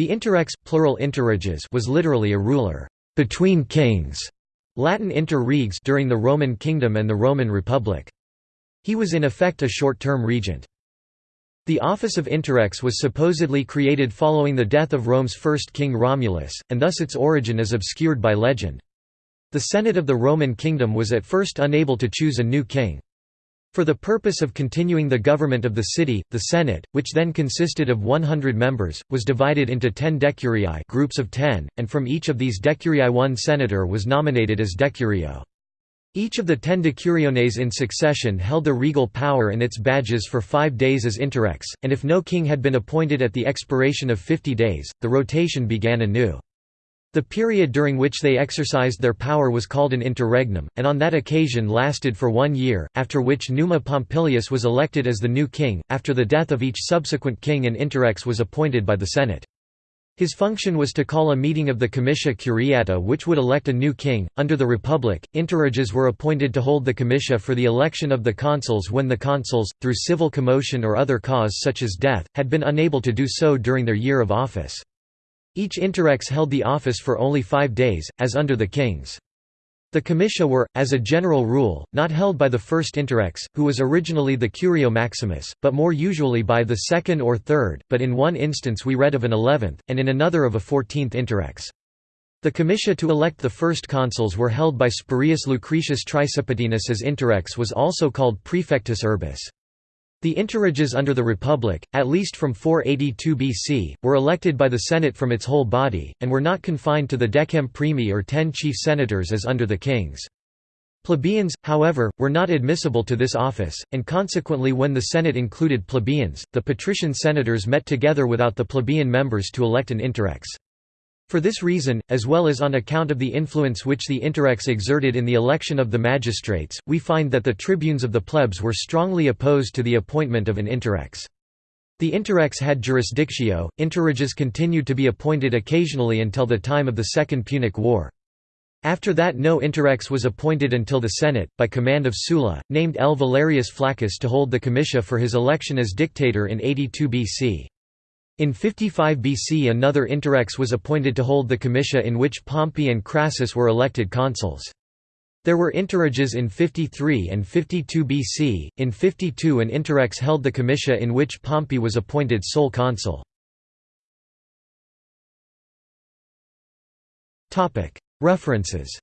The interrex plural interreges was literally a ruler between kings, Latin inter reges during the Roman kingdom and the Roman Republic. He was in effect a short-term regent. The office of interrex was supposedly created following the death of Rome's first king Romulus, and thus its origin is obscured by legend. The Senate of the Roman kingdom was at first unable to choose a new king. For the purpose of continuing the government of the city, the Senate, which then consisted of 100 members, was divided into ten decurii groups of ten, and from each of these decurii one senator was nominated as decurio. Each of the ten decuriones in succession held the regal power and its badges for five days as interrex, and if no king had been appointed at the expiration of fifty days, the rotation began anew. The period during which they exercised their power was called an interregnum, and on that occasion lasted for one year, after which Numa Pompilius was elected as the new king. After the death of each subsequent king an interrex was appointed by the Senate. His function was to call a meeting of the comitia curiata which would elect a new king. Under the Republic, interreges were appointed to hold the comitia for the election of the consuls when the consuls, through civil commotion or other cause such as death, had been unable to do so during their year of office. Each interrex held the office for only five days, as under the kings. The comitia were, as a general rule, not held by the first interrex, who was originally the curio maximus, but more usually by the second or third, but in one instance we read of an eleventh, and in another of a fourteenth interrex. The comitia to elect the first consuls were held by Spurius Lucretius Tricipitinus as interrex was also called praefectus urbis. The interreges under the Republic, at least from 482 BC, were elected by the Senate from its whole body, and were not confined to the decem primi or ten chief senators as under the kings. Plebeians, however, were not admissible to this office, and consequently when the Senate included plebeians, the patrician senators met together without the plebeian members to elect an interrex. For this reason, as well as on account of the influence which the interrex exerted in the election of the magistrates, we find that the tribunes of the plebs were strongly opposed to the appointment of an interrex. The interrex had jurisdictio, interreges continued to be appointed occasionally until the time of the Second Punic War. After that no interrex was appointed until the Senate, by command of Sulla, named L. Valerius Flaccus to hold the comitia for his election as dictator in 82 BC. In 55 BC another interrex was appointed to hold the comitia in which Pompey and Crassus were elected consuls. There were interreges in 53 and 52 BC. In 52 an interrex held the comitia in which Pompey was appointed sole consul. References